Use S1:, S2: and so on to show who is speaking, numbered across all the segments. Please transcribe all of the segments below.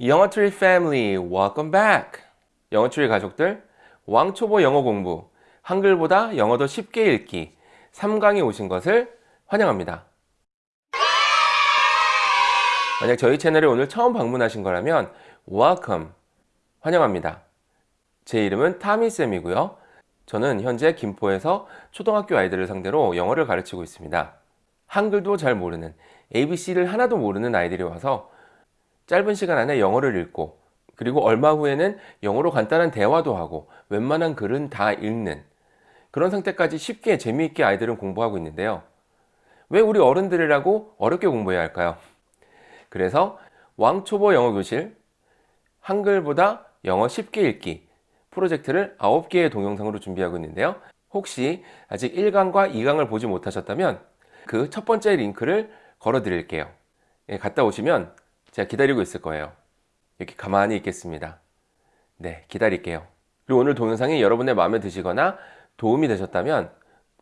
S1: 영어트리 패밀리 welcome back. 영어트리 가족들 왕초보 영어 공부 한글보다 영어도 쉽게 읽기 3강에 오신 것을 환영합니다. 만약 저희 채널에 오늘 처음 방문하신 거라면 welcome 환영합니다. 제 이름은 타미쌤이고요. 저는 현재 김포에서 초등학교 아이들을 상대로 영어를 가르치고 있습니다. 한글도 잘 모르는 ABC를 하나도 모르는 아이들이 와서 짧은 시간 안에 영어를 읽고 그리고 얼마 후에는 영어로 간단한 대화도 하고 웬만한 글은 다 읽는. 그런 상태까지 쉽게 재미있게 아이들은 공부하고 있는데요. 왜 우리 어른들이라고 어렵게 공부해야 할까요? 그래서 왕초보 영어교실 한글보다 영어 쉽게 읽기 프로젝트를 9개의 동영상으로 준비하고 있는데요. 혹시 아직 1강과 2강을 보지 못하셨다면 그 첫 번째 링크를 걸어 드릴게요. 예, 갔다 오시면 제가 기다리고 있을 거예요. 이렇게 가만히 있겠습니다. 네 기다릴게요. 그리고 오늘 동영상이 여러분의 마음에 드시거나 도움이 되셨다면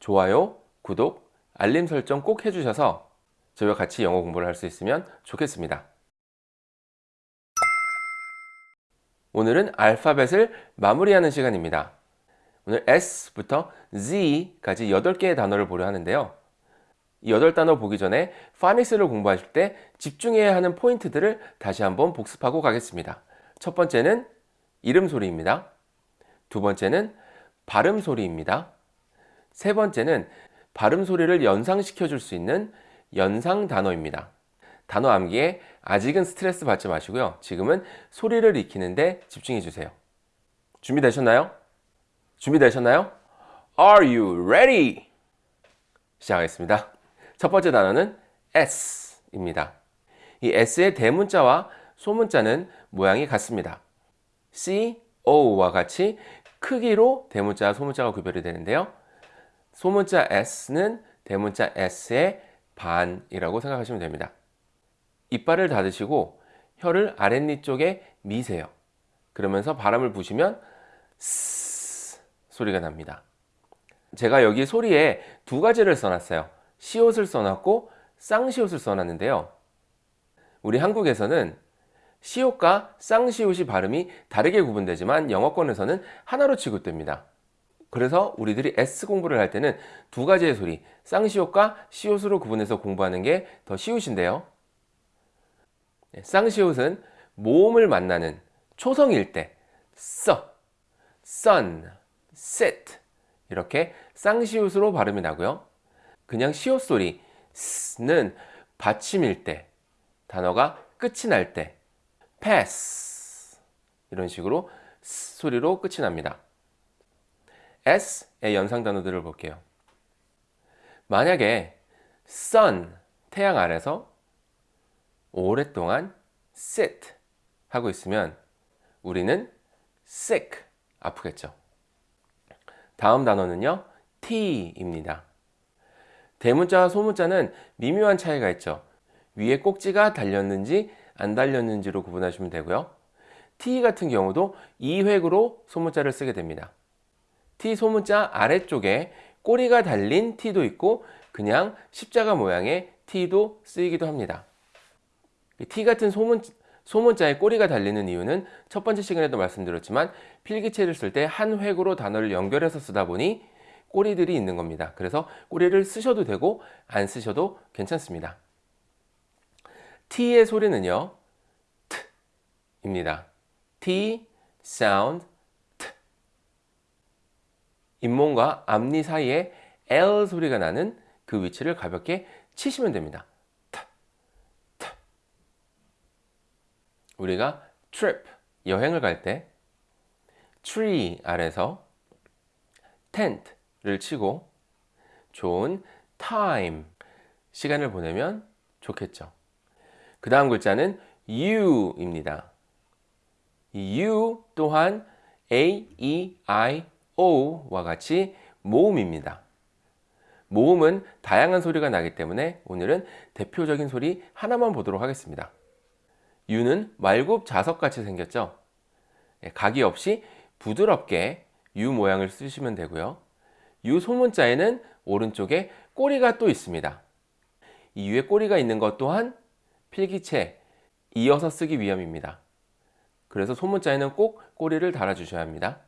S1: 좋아요, 구독, 알림 설정 꼭 해주셔서 저희와 같이 영어 공부를 할 수 있으면 좋겠습니다. 오늘은 알파벳을 마무리하는 시간입니다. 오늘 S부터 Z까지 8개의 단어를 보려 하는데요 이 8단어 보기 전에 파닉스를 공부하실 때 집중해야 하는 포인트들을 다시 한번 복습하고 가겠습니다. 첫 번째는 이름 소리입니다. 두 번째는 발음 소리입니다. 세 번째는 발음 소리를 연상시켜 줄 수 있는 연상 단어입니다. 단어 암기에 아직은 스트레스 받지 마시고요. 지금은 소리를 익히는데 집중해 주세요. 준비되셨나요? 준비되셨나요? Are you ready? 시작하겠습니다. 첫 번째 단어는 S입니다. 이 S의 대문자와 소문자는 모양이 같습니다. C, O와 같이 크기로 대문자와 소문자가 구별이 되는데요. 소문자 S는 대문자 S의 반이라고 생각하시면 됩니다. 이빨을 닫으시고 혀를 아랫니 쪽에 미세요. 그러면서 바람을 부시면 스 소리가 납니다. 제가 여기 소리에 두 가지를 써놨어요. 시옷을 써놨고 쌍시옷을 써놨는데요. 우리 한국에서는 시옷과 쌍시옷이 발음이 다르게 구분되지만 영어권에서는 하나로 취급됩니다. 그래서 우리들이 S 공부를 할 때는 두 가지의 소리, 쌍시옷과 시옷으로 구분해서 공부하는 게 더 쉬우신데요. 네, 쌍시옷은 모음을 만나는 초성일 때 써, sun, sit 이렇게 쌍시옷으로 발음이 나고요. 그냥 시옷 소리 는 받침일 때 단어가 끝이 날 때 pass 이런 식으로 소리로 끝이 납니다. S의 연상 단어들을 볼게요. 만약에 sun 태양 아래서 오랫동안 sit 하고 있으면 우리는 sick 아프겠죠. 다음 단어는요 T입니다. 대문자와 소문자는 미묘한 차이가 있죠. 위에 꼭지가 달렸는지 안 달렸는지로 구분하시면 되고요. T 같은 경우도 2획으로 소문자를 쓰게 됩니다. T 소문자 아래쪽에 꼬리가 달린 T도 있고 그냥 십자가 모양의 T도 쓰이기도 합니다. T 같은 소문, 소문자에 꼬리가 달리는 이유는 첫 번째 시간에도 말씀드렸지만 필기체를 쓸 때 한 획으로 단어를 연결해서 쓰다 보니 꼬리들이 있는 겁니다. 그래서 꼬리를 쓰셔도 되고 안 쓰셔도 괜찮습니다. T의 소리는요. T입니다. T, sound, T. 잇몸과 앞니 사이에 L 소리가 나는 그 위치를 가볍게 치시면 됩니다. T, T. 우리가 trip, 여행을 갈 때 tree 아래서 tent, 를 치고 좋은 time 시간을 보내면 좋겠죠. 그 다음 글자는 you입니다. you 또한 a, e, i, o와 같이 모음입니다. 모음은 다양한 소리가 나기 때문에 오늘은 대표적인 소리 하나만 보도록 하겠습니다. 유는 말굽 자석같이 생겼죠? 예, 각이 없이 부드럽게 유 모양을 쓰시면 되고요 유 소문자에는 오른쪽에 꼬리가 또 있습니다. 이 위에 꼬리가 있는 것 또한 필기체 이어서 쓰기 위함입니다. 그래서 소문자에는 꼭 꼬리를 달아주셔야 합니다.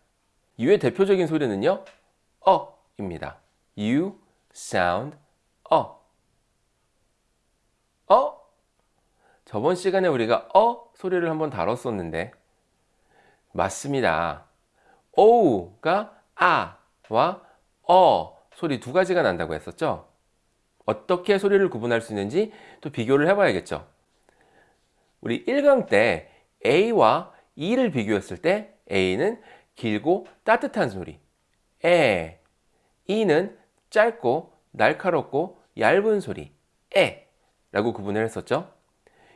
S1: U의 대표적인 소리는요. 어 입니다. You sound 어. 어? 저번 시간에 우리가 어 소리를 한번 다뤘었는데 맞습니다. 오가 아와 어 소리 두 가지가 난다고 했었죠. 어떻게 소리를 구분할 수 있는지 또 비교를 해봐야겠죠. 우리 1강 때 A와 E를 비교했을 때 A는 길고 따뜻한 소리 에 E는 짧고 날카롭고 얇은 소리 에 라고 구분을 했었죠.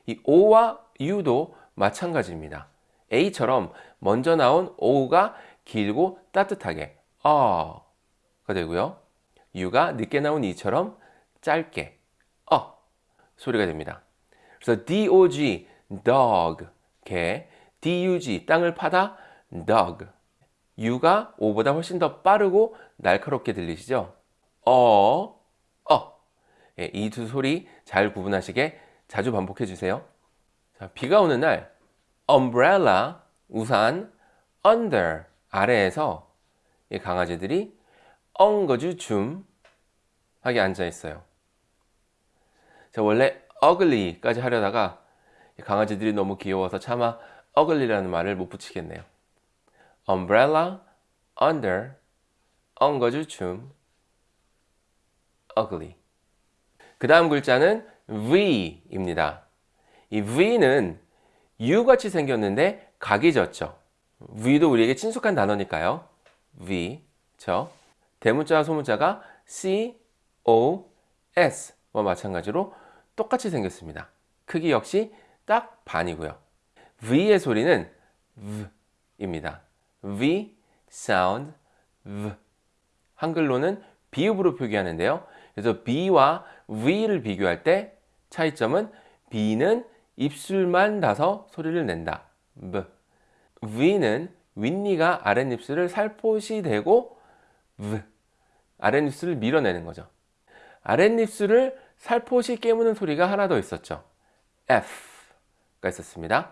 S1: 이 O와 U도 마찬가지입니다. A처럼 먼저 나온 O가 길고 따뜻하게 어 가 되고요. U가 늦게 나온 E처럼 짧게 어 소리가 됩니다. 그래서 dog, dog, 개, dug, 땅을 파다, dog. U가 O보다 훨씬 더 빠르고 날카롭게 들리시죠? 어, 어. 예, 이두 소리 잘 구분하시게 자주 반복해 주세요. 자, 비가 오는 날 umbrella, 우산, under, 아래에서 이 강아지들이 엉거주 줌 하게 앉아 있어요. 자, 원래 ugly까지 하려다가 강아지들이 너무 귀여워서 차마 ugly라는 말을 못 붙이겠네요. umbrella, under, 엉거주 줌, ugly. 그 다음 글자는 V입니다. 이 V는 U같이 생겼는데 각이 졌죠. V도 우리에게 친숙한 단어니까요. V, 저. 대문자와 소문자가 C, O, S와 마찬가지로 똑같이 생겼습니다. 크기 역시 딱 반이고요. V의 소리는 V입니다. V, sound, V. 한글로는 비읍으로 표기하는데요. 그래서 B와 V를 비교할 때 차이점은 B는 입술만 닿아서 소리를 낸다. V. V는 윗니가 아랫입술을 살포시 대고 V. 아랫입술을 밀어내는 거죠. 아랫입술을 살포시 깨무는 소리가 하나 더 있었죠. F가 있었습니다.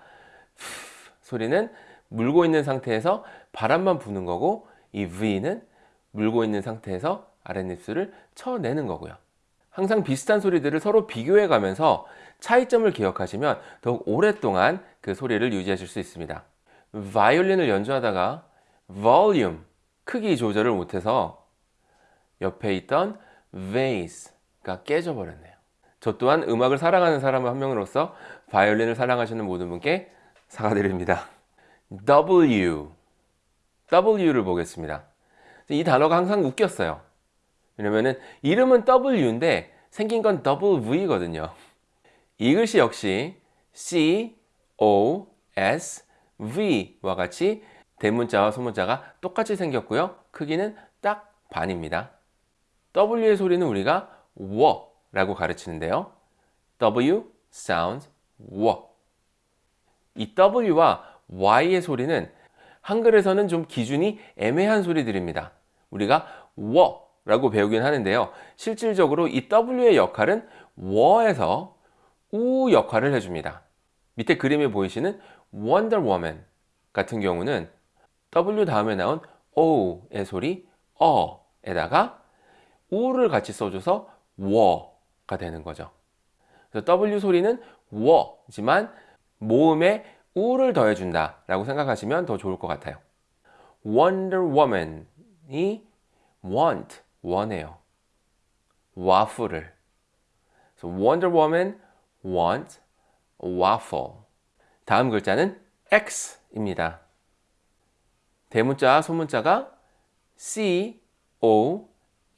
S1: F 소리는 물고 있는 상태에서 바람만 부는 거고 이 V는 물고 있는 상태에서 아랫입술을 쳐내는 거고요. 항상 비슷한 소리들을 서로 비교해 가면서 차이점을 기억하시면 더욱 오랫동안 그 소리를 유지하실 수 있습니다. 바이올린을 연주하다가 volume, 크기 조절을 못해서 옆에 있던 bass가 깨져버렸네요. 저 또한 음악을 사랑하는 사람 한 명으로서 바이올린을 사랑하시는 모든 분께 사과드립니다. W, W를 보겠습니다. 이 단어가 항상 웃겼어요. 왜냐면은 이름은 W인데 생긴 건 WV거든요. 이 글씨 역시 C, O, S, V와 같이 대문자와 소문자가 똑같이 생겼고요. 크기는 딱 반입니다. W의 소리는 우리가 워 라고 가르치는데요. W sounds 워. 이 W와 Y의 소리는 한글에서는 좀 기준이 애매한 소리들입니다. 우리가 워 라고 배우긴 하는데요. 실질적으로 이 W의 역할은 워에서 우 역할을 해줍니다. 밑에 그림에 보이시는 Wonder Woman 같은 경우는 W 다음에 나온 O의 소리 어에다가 우를 같이 써줘서 워가 되는 거죠. 그래서 W 소리는 워지만 모음에 우를 더해준다 라고 생각하시면 더 좋을 것 같아요. Wonder Woman이 want, 원해요. 와플을. So Wonder Woman want waffle. 다음 글자는 X입니다. 대문자, 소문자가 C, O,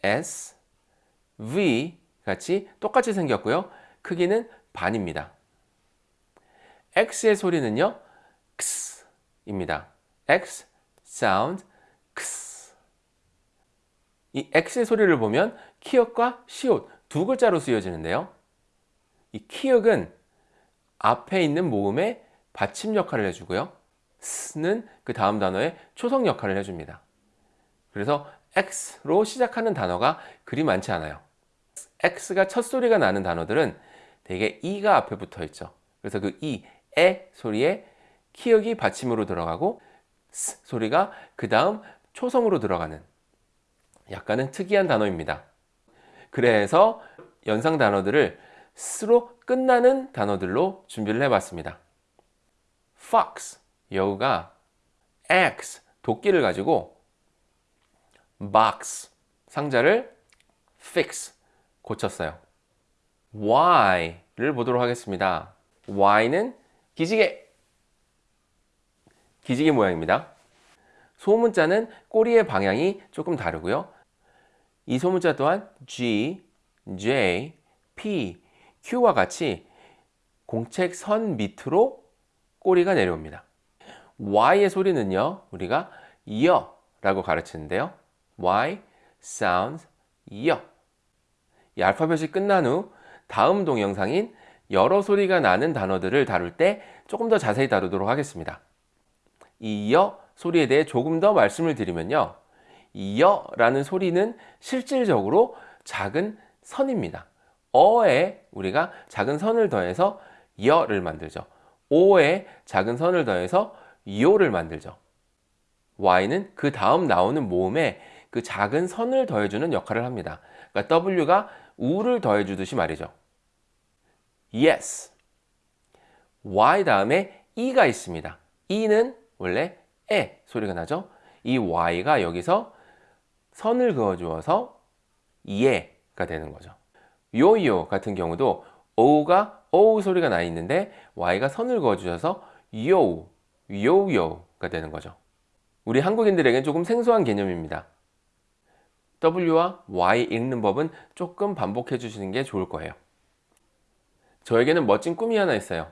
S1: S, V 같이 똑같이 생겼고요. 크기는 반입니다. X의 소리는요. X입니다. X, sound, X. 이 X의 소리를 보면 키읔과 시옷 두 글자로 쓰여지는데요. 이 키읔은 앞에 있는 모음의 받침 역할을 해주고요. 스는 그 다음 단어의 초성 역할을 해줍니다. 그래서 X로 시작하는 단어가 그리 많지 않아요. X가 첫 소리가 나는 단어들은 대개 E가 앞에 붙어 있죠. 그래서 그 E, 에 소리에 키읔이 받침으로 들어가고 스 소리가 그 다음 초성으로 들어가는 약간은 특이한 단어입니다. 그래서 연상 단어들을 스로 끝나는 단어들로 준비를 해봤습니다. fox, 여우가 X, 도끼를 가지고 box, 상자를 fix, 고쳤어요. Y를 보도록 하겠습니다. Y는 기지개, 기지개 모양입니다. 소문자는 꼬리의 방향이 조금 다르고요. 이 소문자 또한 G, J, P, Q와 같이 공책 선 밑으로 꼬리가 내려옵니다. Y의 소리는요, 우리가 여 라고 가르치는데요. Y sounds 여. 이 알파벳이 끝난 후 다음 동영상인 여러 소리가 나는 단어들을 다룰 때 조금 더 자세히 다루도록 하겠습니다. 이 여 소리에 대해 조금 더 말씀을 드리면요. 이 여라는 소리는 실질적으로 작은 선입니다. 어에 우리가 작은 선을 더해서 여를 만들죠. 오에 작은 선을 더해서 요를 만들죠. y는 그 다음 나오는 모음에 그 작은 선을 더해주는 역할을 합니다. 그러니까 w가 우를 더해주듯이 말이죠. yes. y 다음에 e가 있습니다. e는 원래 에 소리가 나죠. 이 y가 여기서 선을 그어주어서 예가 되는 거죠. 요요 같은 경우도 o가 o 소리가 나 있는데 y가 선을 그어주셔서 요, 요요가 되는 거죠. 우리 한국인들에겐 조금 생소한 개념입니다. W와 Y 읽는 법은 조금 반복해 주시는 게 좋을 거예요. 저에게는 멋진 꿈이 하나 있어요.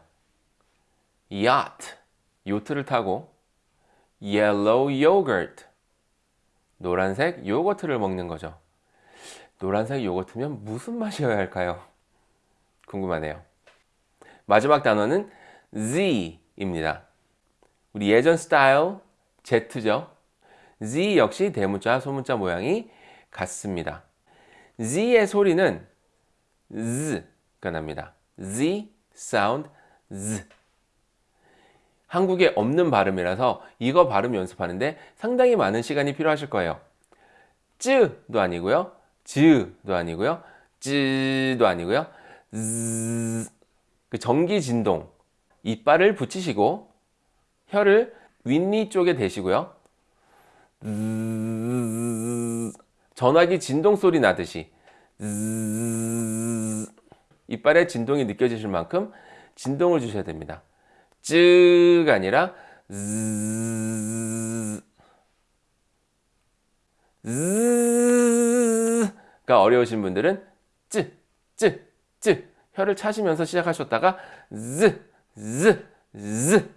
S1: yacht, 요트를 타고 yellow yogurt, 노란색 요거트를 먹는 거죠. 노란색 요거트면 무슨 맛이어야 할까요? 궁금하네요. 마지막 단어는 Z입니다. 우리 예전 스타일 Z죠. Z 역시 대문자, 소문자 모양이 같습니다. Z의 소리는 Z가 납니다. Z sound Z. 한국에 없는 발음이라서 이거 발음 연습하는데 상당히 많은 시간이 필요하실 거예요. 쯔도 아니고요. 즈도 아니고요. 쯔도 아니고요. 즈. 그 전기 진동. 이빨을 붙이시고 혀를 윗니 쪽에 대시고요. 전화기 진동 소리 나듯이 이빨에 진동이 느껴지실 만큼 진동을 주셔야 됩니다. 쯔가 아니라 가 어려우신 분들은 쯔, 쯔, 쯔 혀를 차시면서 시작하셨다가 즈, 즈, 즈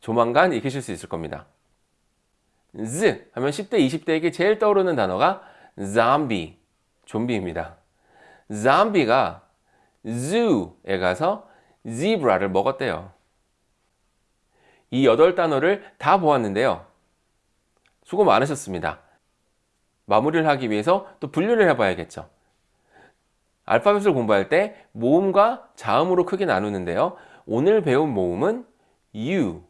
S1: 조만간 익히실 수 있을 겁니다. 즈 하면 10대, 20대에게 제일 떠오르는 단어가 zombie, 좀비입니다. zombie가 zoo에 가서 zebra를 먹었대요. 이 여덟 단어를 다 보았는데요. 수고 많으셨습니다. 마무리를 하기 위해서 또 분류를 해봐야겠죠. 알파벳을 공부할 때 모음과 자음으로 크게 나누는데요. 오늘 배운 모음은 U,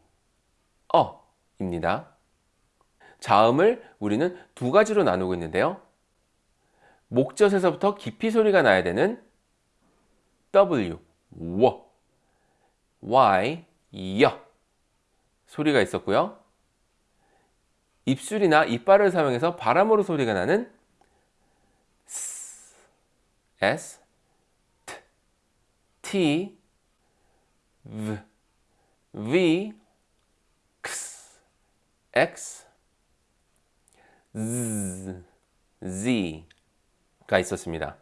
S1: 어입니다. 자음을 우리는 두 가지로 나누고 있는데요. 목젖에서부터 깊이 소리가 나야 되는 W, 워, Y, 여 소리가 있었고요. 입술이나 이빨을 사용해서 바람으로 소리가 나는 S, S, T, V, V, X, X, Z, Z 가 있었습니다.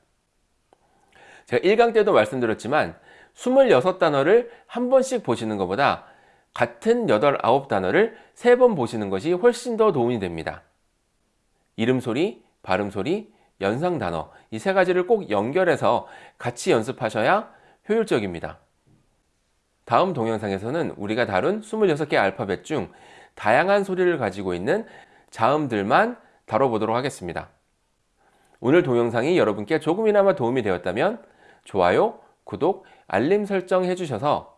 S1: 제가 1강 때도 말씀드렸지만 26단어를 한 번씩 보시는 것보다 같은 8, 9단어를 3번 보시는 것이 훨씬 더 도움이 됩니다. 이름 소리, 발음 소리, 연상 단어 이 세 가지를 꼭 연결해서 같이 연습하셔야 효율적입니다. 다음 동영상에서는 우리가 다룬 26개 알파벳 중 다양한 소리를 가지고 있는 자음들만 다뤄보도록 하겠습니다. 오늘 동영상이 여러분께 조금이나마 도움이 되었다면 좋아요, 구독, 알림 설정 해주셔서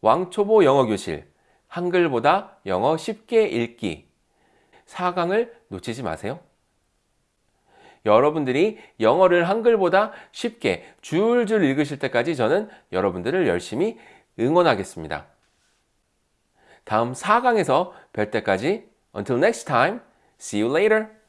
S1: 왕초보 영어교실 한글보다 영어 쉽게 읽기 4강을 놓치지 마세요. 여러분들이 영어를 한글보다 쉽게 줄줄 읽으실 때까지 저는 여러분들을 열심히 응원하겠습니다. 다음 4강에서 뵐 때까지 until next time, see you later.